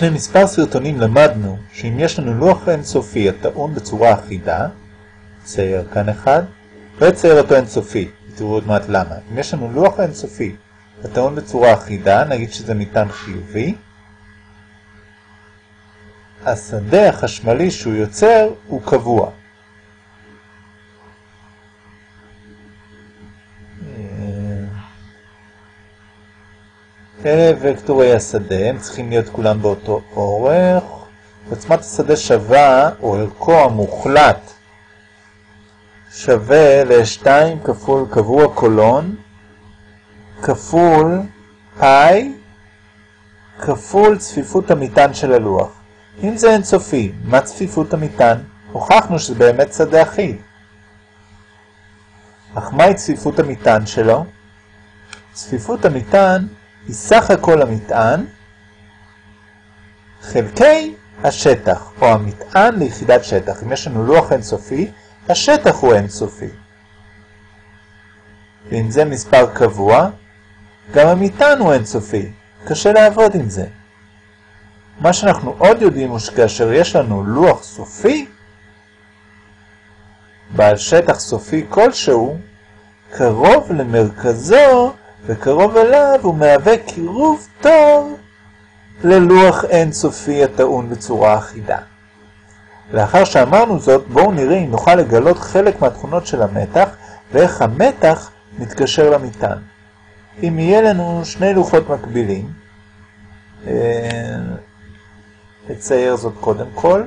לפני מספר סרטונים למדנו שאם יש לנו לוח אינסופי הטעון בצורה אחידה, צייר כאן אחד, לא יצייר אותו אינסופי, תראו עוד מעט למה. אם יש לנו לוח אינסופי הטעון בצורה אחידה, נגיד שזה מטען חיובי, השדה החשמלי שהוא יוצר הוא קבוע. אלה וקטורי השדה, הם צריכים להיות כולם באותו אורך. עוצמת השדה שווה, או ערכו המוחלט, שווה ל-2 כפול קבוע קולון, כפול פאי, כפול צפיפות המטען של הלוח. אם זה אינסופי, מה צפיפות המטען? הוכחנו שזה באמת שדה אחיד. אך מהי צפיפות המטען שלו? צפיפות המטען היא סך הכל המטען חלקי השטח, או המטען ליחידת שטח. אם יש לנו לוח אינסופי, השטח הוא אינסופי. ואם זה מספר קבוע, גם המטען הוא אינסופי. קשה לעבוד עם זה. מה שאנחנו עוד יודעים הוא שכאשר יש לנו לוח סופי, בעל שטח סופי כלשהו, קרוב למרכזו וקרוב אליו הוא מהווה קירוב טוב ללוח אינסופי הטעון בצורה אחידה. לאחר שאמרנו זאת, בואו נראה אם נוכל לגלות חלק מהתכונות של המתח ואיך המתח מתקשר למטען. אם יהיה לנו שני לוחות מקבילים, אה, נצייר זאת קודם כל,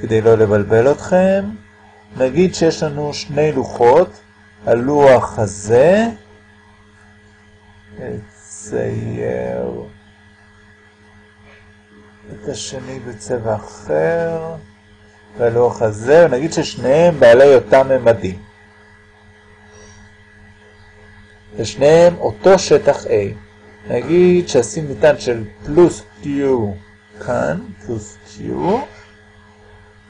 כדי לא לבלבל אתכם. נגיד שיש לנו שני לוחות, הלוח הזה, נצייר את השני בצבע אחר, והלוח הזה, ונגיד ששניהם בעלי אותם ממדים. ושניהם אותו שטח A. נגיד שעשים מטען של פלוס Q כאן, פלוס Q,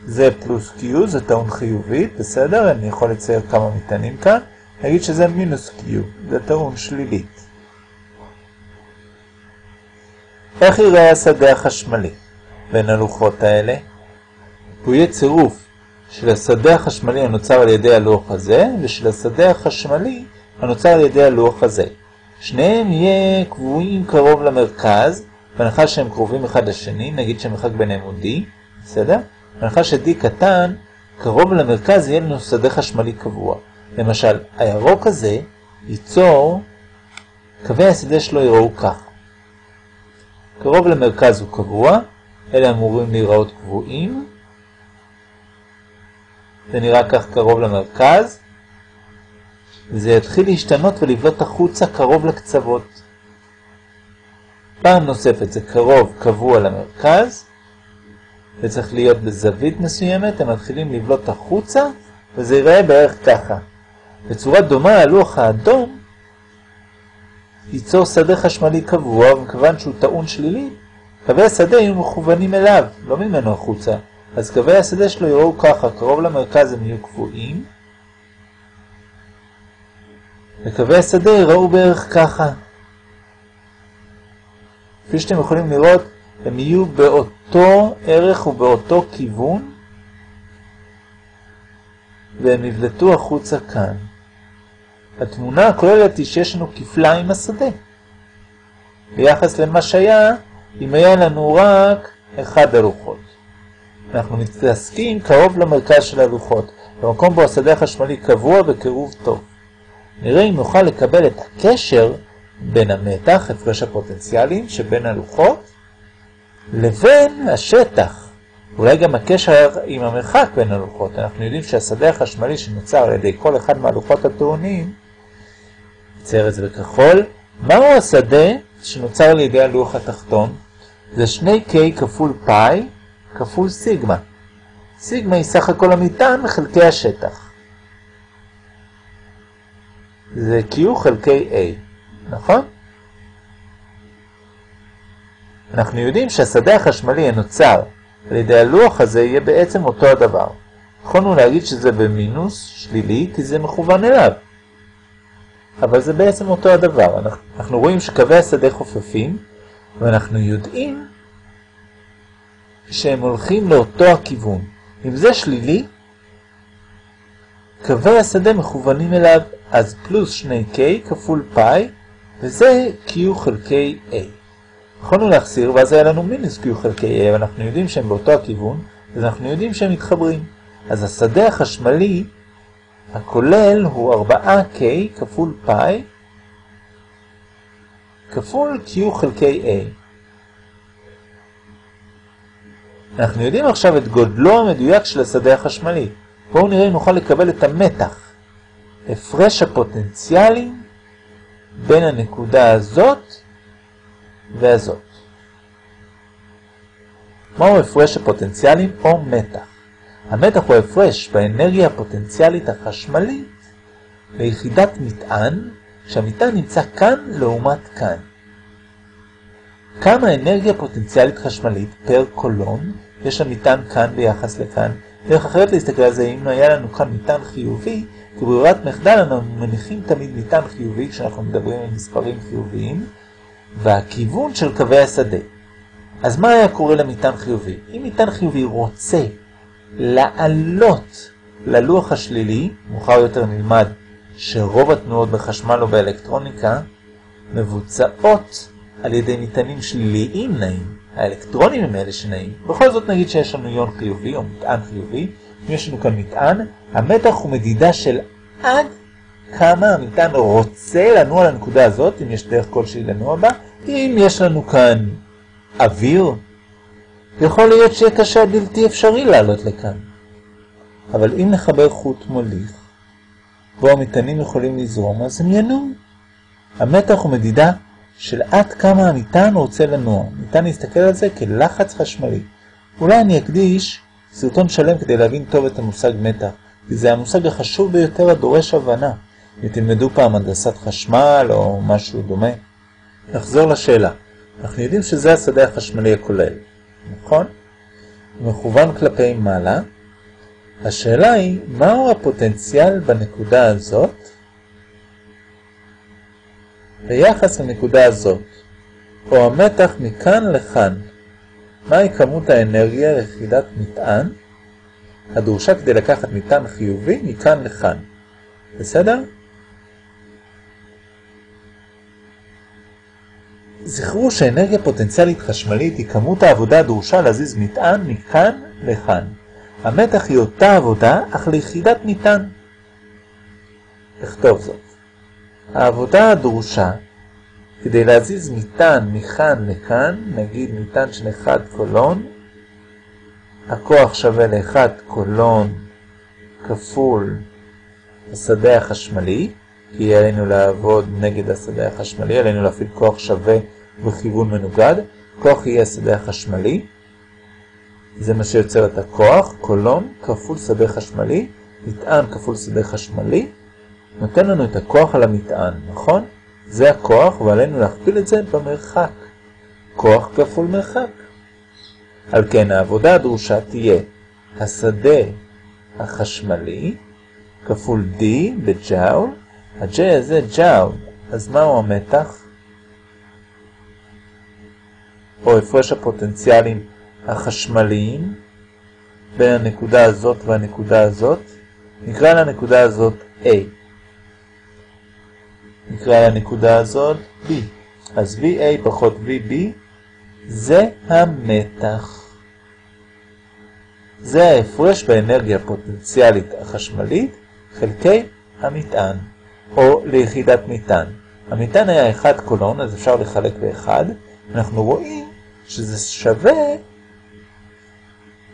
זה פלוס Q, זה טעון חיובית, בסדר? אני יכול לצייר כמה מטענים כאן. נגיד שזה מינוס Q, זה טעון שלילית. איך יראה השדה החשמלי בין הלוחות האלה? הוא יהיה צירוף של השדה החשמלי הנוצר על ידי הלוח הזה ושל השדה החשמלי הנוצר על ידי הלוח הזה. שניהם יהיה קבועים קרוב למרכז, בהנחה שהם קרובים אחד לשני, נגיד שהמרחק ביניהם הוא D, בסדר? בהנחה ש-D קטן, קרוב למרכז יהיה לנו שדה חשמלי קבוע. למשל, הירוק הזה ייצור, קווי השדה שלו יראו כך. קרוב למרכז הוא קבוע, אלה אמורים להיראות קבועים. זה נראה כך קרוב למרכז, וזה יתחיל להשתנות ולבלוט החוצה קרוב לקצוות. פעם נוספת זה קרוב קבוע למרכז, וצריך להיות בזווית מסוימת, הם מתחילים לבלוט החוצה, וזה ייראה בערך ככה. בצורה דומה הלוח האדום ייצור שדה חשמלי קבוע, וכיוון שהוא טעון שלילי, קווי השדה יהיו מכוונים אליו, לא ממנו החוצה. אז קווי השדה שלו יראו ככה, קרוב למרכז הם יהיו קבועים, וקווי השדה יראו בערך ככה. כפי שאתם יכולים לראות, הם יהיו באותו ערך ובאותו כיוון, והם יבלטו החוצה כאן. התמונה הכוללת היא שיש לנו כפליים השדה. ביחס למה שהיה, אם היה לנו רק אחד הלוחות. אנחנו מתעסקים קרוב למרכז של הלוחות, במקום בו השדה החשמלי קבוע וקירוב טוב. נראה אם נוכל לקבל את הקשר בין המתח, הפרש הפוטנציאלים, שבין הלוחות, לבין השטח. אולי גם הקשר עם המרחק בין הלוחות. אנחנו יודעים שהשדה החשמלי שנוצר על ידי כל אחד מהלוחות הטעונים זה בכחול. מהו השדה שנוצר על ידי הלוח התחתון? זה 2K כפול פאי כפול סיגמה. סיגמה היא סך הכל המטען חלקי השטח. זה Q חלקי A, נכון? אנחנו יודעים שהשדה החשמלי הנוצר על ידי הלוח הזה יהיה בעצם אותו הדבר. יכולנו להגיד שזה במינוס שלילי כי זה מכוון אליו. אבל זה בעצם אותו הדבר. אנחנו, רואים שקווי השדה חופפים, ואנחנו יודעים שהם הולכים לאותו הכיוון. אם זה שלילי, קווי השדה מכוונים אליו, אז פלוס 2K כפול פאי, וזה Q חלקי A. יכולנו להחסיר, ואז היה לנו מינוס Q חלקי A, אבל אנחנו יודעים שהם באותו הכיוון, אז אנחנו יודעים שהם מתחברים. אז השדה החשמלי הכולל הוא 4K כפול פאי כפול Q חלקי A. אנחנו יודעים עכשיו את גודלו המדויק של השדה החשמלי. בואו נראה אם נוכל לקבל את המתח, הפרש הפוטנציאלים בין הנקודה הזאת והזאת. מהו הפרש הפוטנציאלים או מתח? המתח הוא הפרש באנרגיה הפוטנציאלית החשמלית ליחידת מטען, כשהמטען נמצא כאן לעומת כאן. כמה אנרגיה פוטנציאלית חשמלית פר קולון יש למטען כאן ביחס לכאן? דרך אחרת להסתכל על זה, אם היה לנו כאן מטען חיובי, כברירת מחדל אנחנו מניחים תמיד מטען חיובי כשאנחנו מדברים על מספרים חיוביים, והכיוון של קווי השדה. אז מה היה קורה למטען חיובי? אם מטען חיובי רוצה לעלות ללוח השלילי, מאוחר יותר נלמד שרוב התנועות בחשמל או באלקטרוניקה מבוצעות על ידי מטענים שליליים נעים. האלקטרונים הם אלה שנעים. בכל זאת נגיד שיש לנו יון חיובי או מטען חיובי. אם יש לנו כאן מטען, המתח הוא מדידה של עד כמה המטען רוצה לנוע לנקודה הזאת, אם יש דרך כלשהי לנוע בה. אם יש לנו כאן אוויר, יכול להיות שיהיה קשה בלתי אפשרי לעלות לכאן. אבל אם נחבר חוט מוליך, בו המטענים יכולים לזרום, אז הם ינועו. המתח הוא מדידה של עד כמה המטען רוצה לנוע. ניתן להסתכל על זה כלחץ חשמלי. אולי אני אקדיש סרטון שלם כדי להבין טוב את המושג מתח, כי זה המושג החשוב ביותר הדורש הבנה. אם תלמדו פעם הנדסת חשמל או משהו דומה. נחזור לשאלה. אנחנו יודעים שזה השדה החשמלי הכולל, נכון? מכוון כלפי מעלה. השאלה היא, מהו הפוטנציאל בנקודה הזאת ביחס לנקודה הזאת, או המתח מכאן לכאן. מהי כמות האנרגיה ליחידת מטען הדרושה כדי לקחת מטען חיובי מכאן לכאן. בסדר? זכרו שאנרגיה פוטנציאלית חשמלית היא כמות העבודה הדרושה להזיז מטען מכאן לכאן. המתח היא אותה עבודה, אך ליחידת מטען. לכתוב זאת. העבודה הדרושה כדי להזיז מטען מכאן לכאן, נגיד מטען של 1 קולון, הכוח שווה ל-1 קולון כפול השדה החשמלי, כי עלינו לעבוד נגד השדה החשמלי, עלינו להפעיל כוח שווה בכיוון מנוגד, כוח יהיה השדה החשמלי, זה מה שיוצר את הכוח, קולון כפול שדה חשמלי, מטען כפול שדה חשמלי, נותן לנו את הכוח על המטען, נכון? זה הכוח ועלינו להכפיל את זה במרחק. כוח כפול מרחק. על כן העבודה הדרושה תהיה השדה החשמלי כפול D בג'אול, ה-J הזה ג'אול, אז מהו המתח? או הפרש הפוטנציאלים החשמליים בין הנקודה הזאת והנקודה הזאת, נקרא לנקודה הזאת A. נקרא לנקודה הזאת B. אז VA פחות VB זה המתח. זה ההפרש באנרגיה הפוטנציאלית החשמלית חלקי המטען, או ליחידת מטען. המטען היה 1 קולון, אז אפשר לחלק ב-1. אנחנו רואים שזה שווה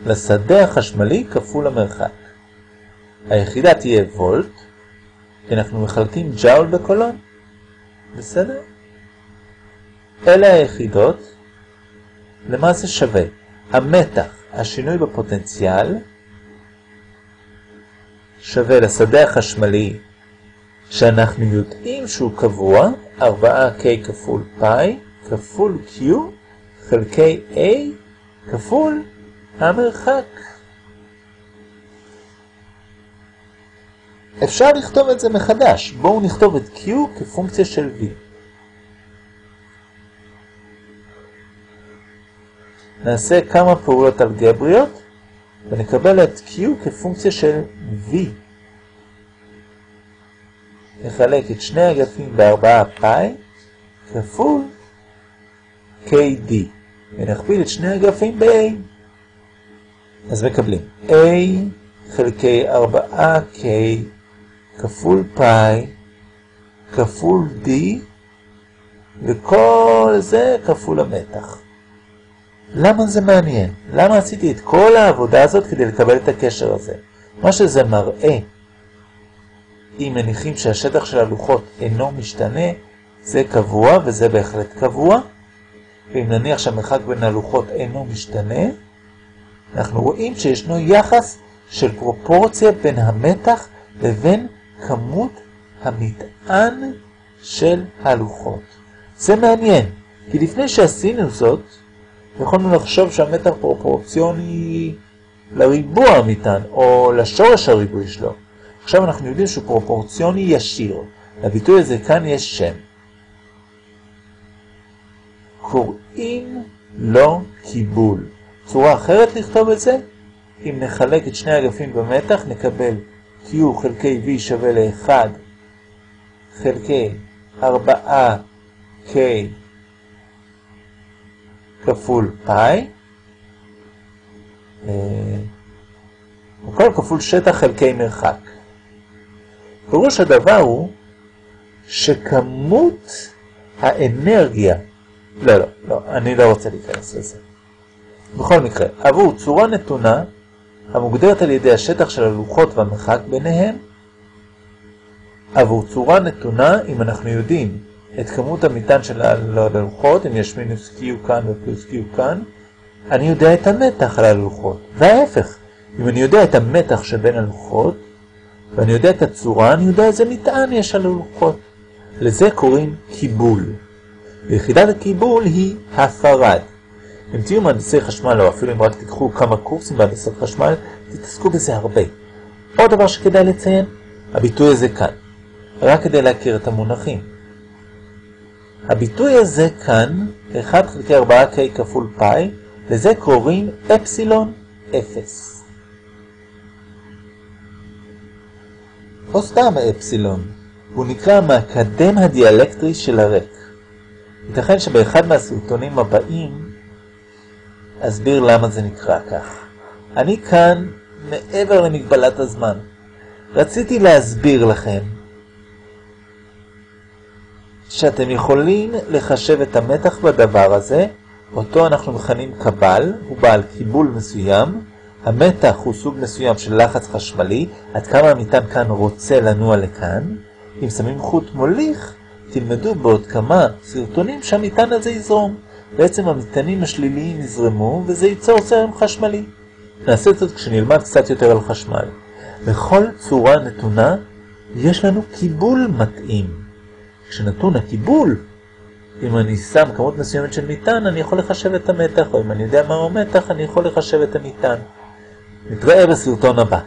לשדה החשמלי כפול המרחק. היחידה תהיה וולט, כי אנחנו מחלקים ג'אול בקולון. בסדר? אלה היחידות, למה זה שווה? המתח, השינוי בפוטנציאל, שווה לשדה החשמלי שאנחנו יודעים שהוא קבוע, 4K כפול פאי כפול Q חלקי A כפול המרחק. אפשר לכתוב את זה מחדש. בואו נכתוב את Q כפונקציה של V. נעשה כמה פעולות אלגבריות ונקבל את Q כפונקציה של V. נחלק את שני אגפים בארבעה פאי כפול KD ונכפיל את שני אגפים ב-A. אז מקבלים A חלקי 4K כפול פאי כפול D וכל זה כפול המתח. למה זה מעניין? למה עשיתי את כל העבודה הזאת כדי לקבל את הקשר הזה? מה שזה מראה, אם מניחים שהשטח של הלוחות אינו משתנה, זה קבוע וזה בהחלט קבוע, ואם נניח שהמרחק בין הלוחות אינו משתנה, אנחנו רואים שישנו יחס של פרופורציה בין המתח לבין כמות המטען של הלוחות. זה מעניין, כי לפני שעשינו זאת, יכולנו לחשוב שהמתח פרופורציוני לריבוע המטען, או לשורש הריבוי שלו. עכשיו אנחנו יודעים שהוא פרופורציוני ישיר. לביטוי הזה כאן יש שם. קוראים לו קיבול. צורה אחרת לכתוב את זה, אם נחלק את שני אגפים במתח, נקבל Q חלקי V שווה ל-1 חלקי 4K כפול פאי, הכל כפול שטח חלקי מרחק. פירוש הדבר הוא שכמות האנרגיה, לא, לא, לא, אני לא רוצה להיכנס לזה. בכל מקרה, עבור צורה נתונה, המוגדרת על ידי השטח של הלוחות והמרחק ביניהם, עבור צורה נתונה, אם אנחנו יודעים את כמות המטען של הלוחות, אם יש מינוס Q כאן ופלוס Q כאן, אני יודע את המתח על הלוחות. וההפך, אם אני יודע את המתח שבין הלוחות, ואני יודע את הצורה, אני יודע איזה מטען יש על הלוחות. לזה קוראים קיבול. ויחידת הקיבול היא הפרד. אם תהיו מהנדסי חשמל, או אפילו אם רק תיקחו כמה קורסים בהנדסת חשמל, תתעסקו בזה הרבה. עוד דבר שכדאי לציין, הביטוי הזה כאן, רק כדי להכיר את המונחים. הביטוי הזה כאן, 1 חלקי 4K כפול פאי, לזה קוראים אפסילון 0. או סתם אפסילון, הוא נקרא המקדם הדיאלקטרי של הרק. ייתכן שבאחד מהסרטונים הבאים אסביר למה זה נקרא כך. אני כאן מעבר למגבלת הזמן. רציתי להסביר לכם שאתם יכולים לחשב את המתח בדבר הזה, אותו אנחנו מכנים קבל, הוא בעל קיבול מסוים, המתח הוא סוג מסוים של לחץ חשמלי, עד כמה המטען כאן רוצה לנוע לכאן. אם שמים חוט מוליך, תלמדו בעוד כמה סרטונים שהמטען הזה יזרום. בעצם המטענים השליליים יזרמו וזה ייצור זרם חשמלי. נעשה זאת כשנלמד קצת יותר על חשמל. בכל צורה נתונה יש לנו קיבול מתאים. כשנתון הקיבול, אם אני שם כמות מסוימת של מטען, אני יכול לחשב את המתח, או אם אני יודע מהו המתח, אני יכול לחשב את המטען. נתראה בסרטון הבא.